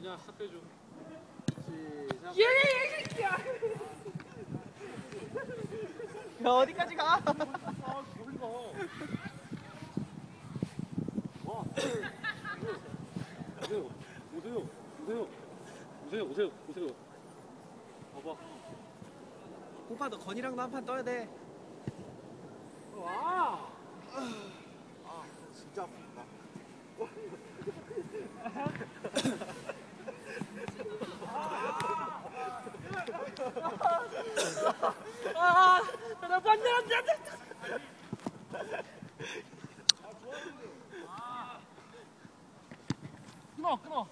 그냥 학교 좀. 시작. 야 어디까지 가? 아, 저리 가. 와. 오세요. 오세요. 오세요. 오세요. 오세요. 오세요. 봐봐. 오빠 너 건이랑도 한 판 떠야 돼. 와. 진짜 아프다. 아, 나 반대 안 돼 안 돼. 끊어, 끊어.